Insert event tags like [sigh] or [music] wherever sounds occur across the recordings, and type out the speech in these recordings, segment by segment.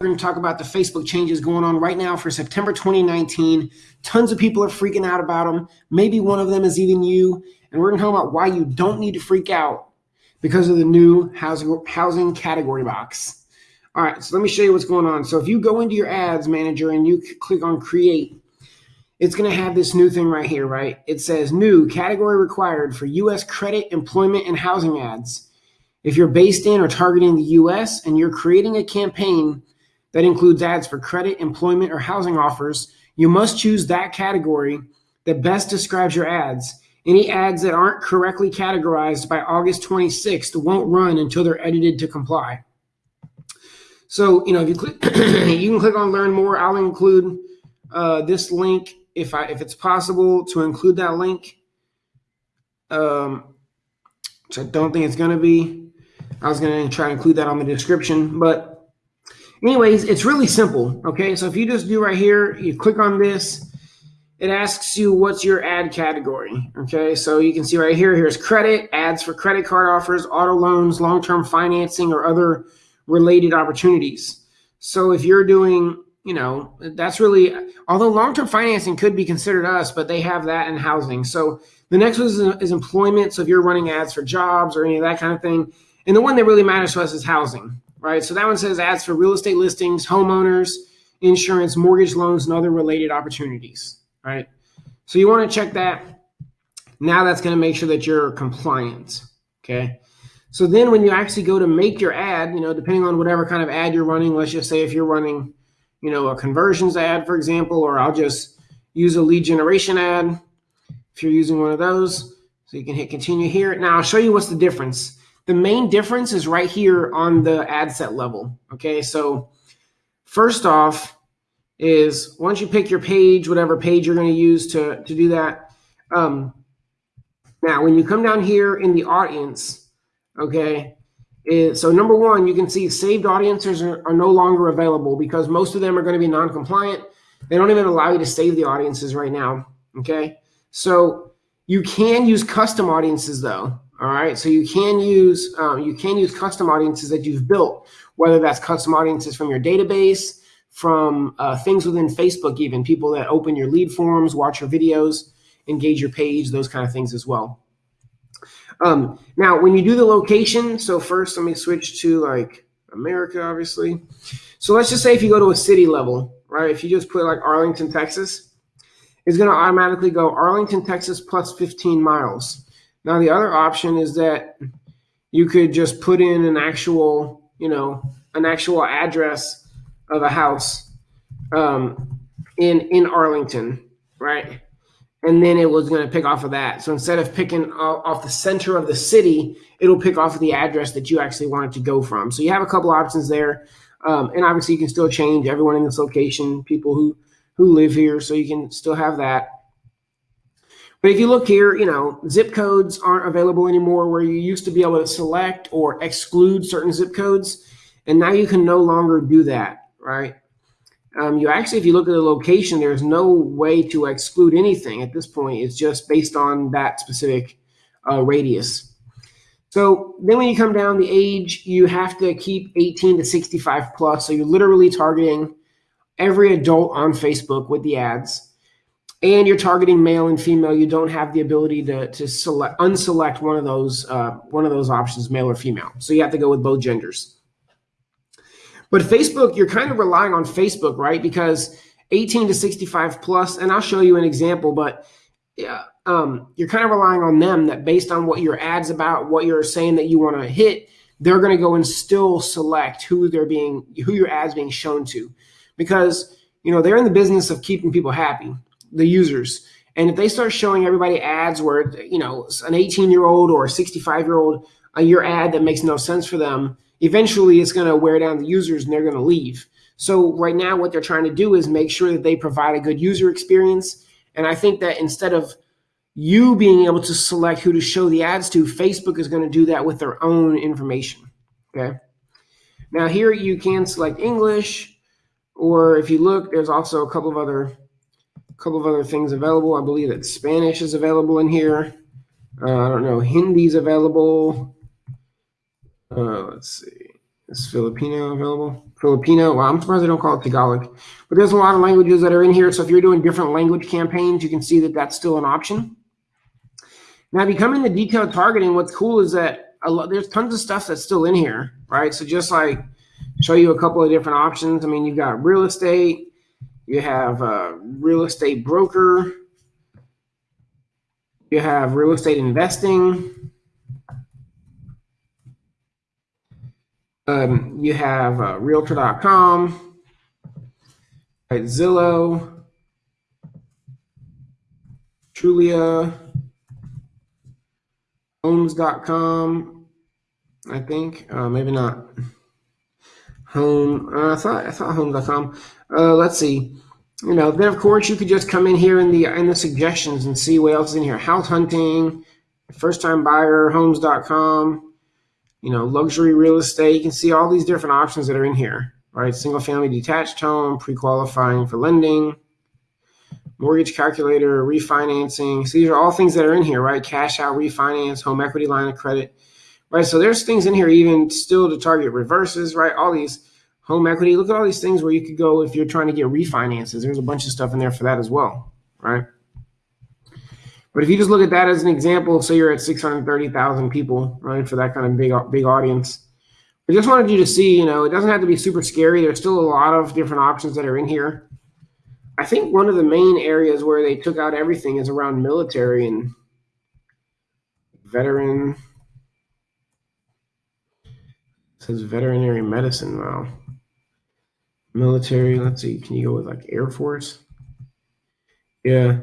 We're going to talk about the Facebook changes going on right now for September 2019. Tons of people are freaking out about them. Maybe one of them is even you. And we're going to talk about why you don't need to freak out because of the new housing, housing category box. All right, so let me show you what's going on. So if you go into your ads manager and you click on create, it's going to have this new thing right here, right? It says new category required for U.S. credit, employment, and housing ads. If you're based in or targeting the U.S. and you're creating a campaign that includes ads for credit, employment, or housing offers, you must choose that category that best describes your ads. Any ads that aren't correctly categorized by August 26th won't run until they're edited to comply. So, you know, if you click, [clears throat] you can click on learn more. I'll include uh, this link if I if it's possible to include that link. Um, which I don't think it's going to be. I was going to try to include that on the description, but Anyways, it's really simple. Okay, so if you just do right here, you click on this, it asks you what's your ad category. Okay, so you can see right here, here's credit, ads for credit card offers, auto loans, long-term financing, or other related opportunities. So if you're doing, you know, that's really, although long-term financing could be considered us, but they have that in housing. So the next one is, is employment. So if you're running ads for jobs or any of that kind of thing, and the one that really matters to us is housing right? So that one says ads for real estate listings, homeowners, insurance, mortgage loans, and other related opportunities, right? So you want to check that. Now that's going to make sure that you're compliant, okay? So then when you actually go to make your ad, you know, depending on whatever kind of ad you're running, let's just say if you're running, you know, a conversions ad, for example, or I'll just use a lead generation ad if you're using one of those. So you can hit continue here. Now I'll show you what's the difference. The main difference is right here on the ad set level. Okay, so first off is once you pick your page, whatever page you're going to use to, to do that. Um, now, when you come down here in the audience, okay, is, so number one, you can see saved audiences are, are no longer available because most of them are going to be non-compliant. They don't even allow you to save the audiences right now. Okay, so you can use custom audiences though. All right, so you can use um, you can use custom audiences that you've built, whether that's custom audiences from your database, from uh, things within Facebook, even people that open your lead forms, watch your videos, engage your page, those kind of things as well. Um, now, when you do the location, so first let me switch to like America, obviously. So let's just say if you go to a city level, right? If you just put like Arlington, Texas, it's going to automatically go Arlington, Texas plus 15 miles. Now, the other option is that you could just put in an actual, you know, an actual address of a house um, in in Arlington, right? And then it was going to pick off of that. So instead of picking off the center of the city, it'll pick off of the address that you actually wanted to go from. So you have a couple options there, um, and obviously you can still change everyone in this location, people who who live here, so you can still have that. But if you look here, you know, zip codes aren't available anymore where you used to be able to select or exclude certain zip codes. And now you can no longer do that, right? Um, you actually, if you look at the location, there's no way to exclude anything at this point. It's just based on that specific uh, radius. So then when you come down the age, you have to keep 18 to 65 plus. So you're literally targeting every adult on Facebook with the ads and you're targeting male and female, you don't have the ability to, to select unselect one of those uh, one of those options, male or female. So you have to go with both genders. But Facebook, you're kind of relying on Facebook, right? Because 18 to 65 plus, and I'll show you an example, but yeah, um, you're kind of relying on them that based on what your ads about, what you're saying that you want to hit, they're going to go and still select who they're being, who your ads being shown to, because you know they're in the business of keeping people happy the users. And if they start showing everybody ads where, you know, an 18 year old or a 65 year old, uh, your ad that makes no sense for them, eventually it's going to wear down the users and they're going to leave. So right now, what they're trying to do is make sure that they provide a good user experience. And I think that instead of you being able to select who to show the ads to, Facebook is going to do that with their own information. Okay. Now here you can select English, or if you look, there's also a couple of other couple of other things available. I believe that Spanish is available in here. Uh, I don't know. Hindi's available. Uh, let's see. Is Filipino available? Filipino. Well, I'm surprised they don't call it Tagalog. But there's a lot of languages that are in here. So if you're doing different language campaigns, you can see that that's still an option. Now, if you come into detailed targeting, what's cool is that a lot, there's tons of stuff that's still in here, right? So just like show you a couple of different options. I mean, you've got real estate, you have a real estate broker, you have real estate investing, um, you have uh, realtor.com, right, Zillow, Trulia, homes.com, I think, uh, maybe not. Home, uh, I thought I thought home.com. Uh, let's see. You know, then of course you could just come in here in the in the suggestions and see what else is in here. House hunting, first time buyer, homes.com, you know, luxury real estate. You can see all these different options that are in here, right? Single family detached home, pre-qualifying for lending, mortgage calculator, refinancing. So these are all things that are in here, right? Cash out, refinance, home equity line of credit right? So there's things in here even still to target reverses, right? All these home equity. Look at all these things where you could go if you're trying to get refinances. There's a bunch of stuff in there for that as well, right? But if you just look at that as an example, say you're at 630,000 people, right, for that kind of big big audience. I just wanted you to see, you know, it doesn't have to be super scary. There's still a lot of different options that are in here. I think one of the main areas where they took out everything is around military and veteran says veterinary medicine now. Military, let's see, can you go with like Air Force? Yeah.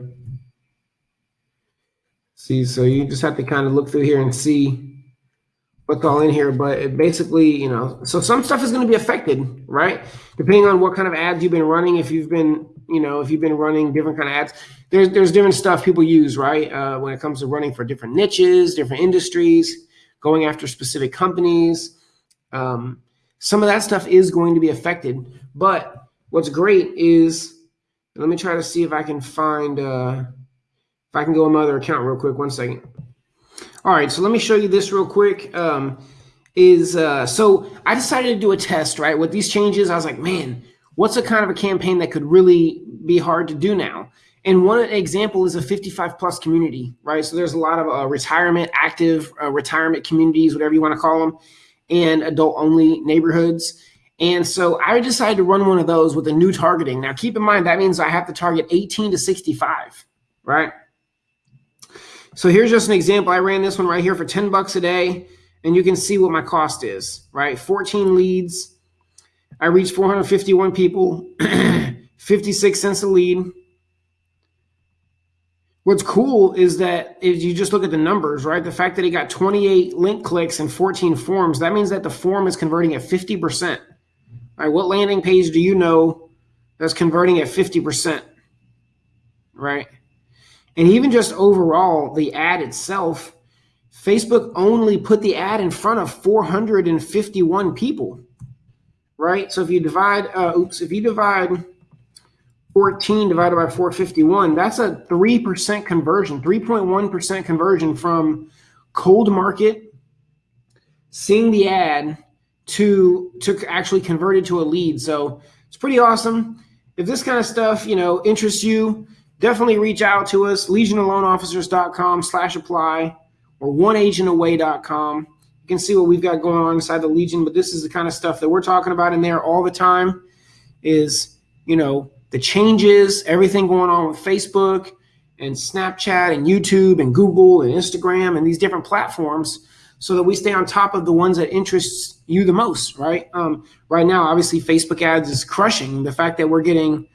See, so you just have to kind of look through here and see what's all in here. But it basically, you know, so some stuff is going to be affected, right? Depending on what kind of ads you've been running. If you've been, you know, if you've been running different kind of ads, there's there's different stuff people use, right? Uh, when it comes to running for different niches, different industries, going after specific companies um, some of that stuff is going to be affected. But what's great is, let me try to see if I can find, uh, if I can go on my other account real quick. One second. All right, so let me show you this real quick. Um, is uh, so I decided to do a test, right? With these changes, I was like, man, what's a kind of a campaign that could really be hard to do now? And one example is a 55 plus community, right? So there's a lot of uh, retirement, active uh, retirement communities, whatever you want to call them and adult only neighborhoods. And so I decided to run one of those with a new targeting. Now, keep in mind, that means I have to target 18 to 65, right? So here's just an example. I ran this one right here for 10 bucks a day, and you can see what my cost is, right? 14 leads. I reached 451 people, [clears throat] 56 cents a lead. What's cool is that if you just look at the numbers, right? The fact that he got 28 link clicks and 14 forms, that means that the form is converting at 50%. All right, what landing page do you know that's converting at 50%? Right? And even just overall, the ad itself, Facebook only put the ad in front of 451 people. Right? So if you divide, uh, oops, if you divide 14 divided by 451, that's a 3% conversion, 3.1% conversion from cold market, seeing the ad to, to actually convert it to a lead. So it's pretty awesome. If this kind of stuff, you know, interests you, definitely reach out to us, legionofloanofficers.com slash apply or oneagentaway.com. You can see what we've got going on inside the Legion, but this is the kind of stuff that we're talking about in there all the time is, you know, the changes, everything going on with Facebook and Snapchat and YouTube and Google and Instagram and these different platforms so that we stay on top of the ones that interest you the most, right? Um, right now, obviously, Facebook ads is crushing the fact that we're getting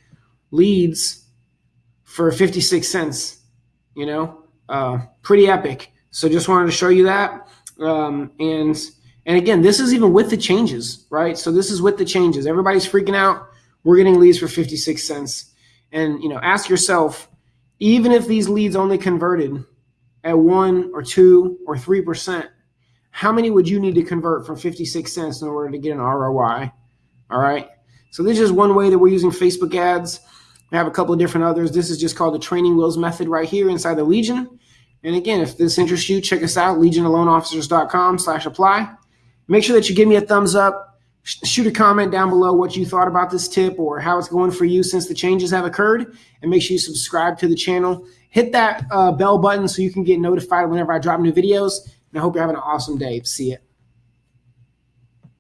leads for 56 cents, you know, uh, pretty epic. So just wanted to show you that. Um, and, and again, this is even with the changes, right? So this is with the changes. Everybody's freaking out we're getting leads for 56 cents. And you know, ask yourself, even if these leads only converted at one or two or three percent, how many would you need to convert from 56 cents in order to get an ROI? All right. So this is one way that we're using Facebook ads. We have a couple of different others. This is just called the training wheels method right here inside the Legion. And again, if this interests you, check us out, legionofloanofficers.com slash apply. Make sure that you give me a thumbs up shoot a comment down below what you thought about this tip or how it's going for you since the changes have occurred. And make sure you subscribe to the channel. Hit that uh, bell button so you can get notified whenever I drop new videos. And I hope you're having an awesome day. See ya.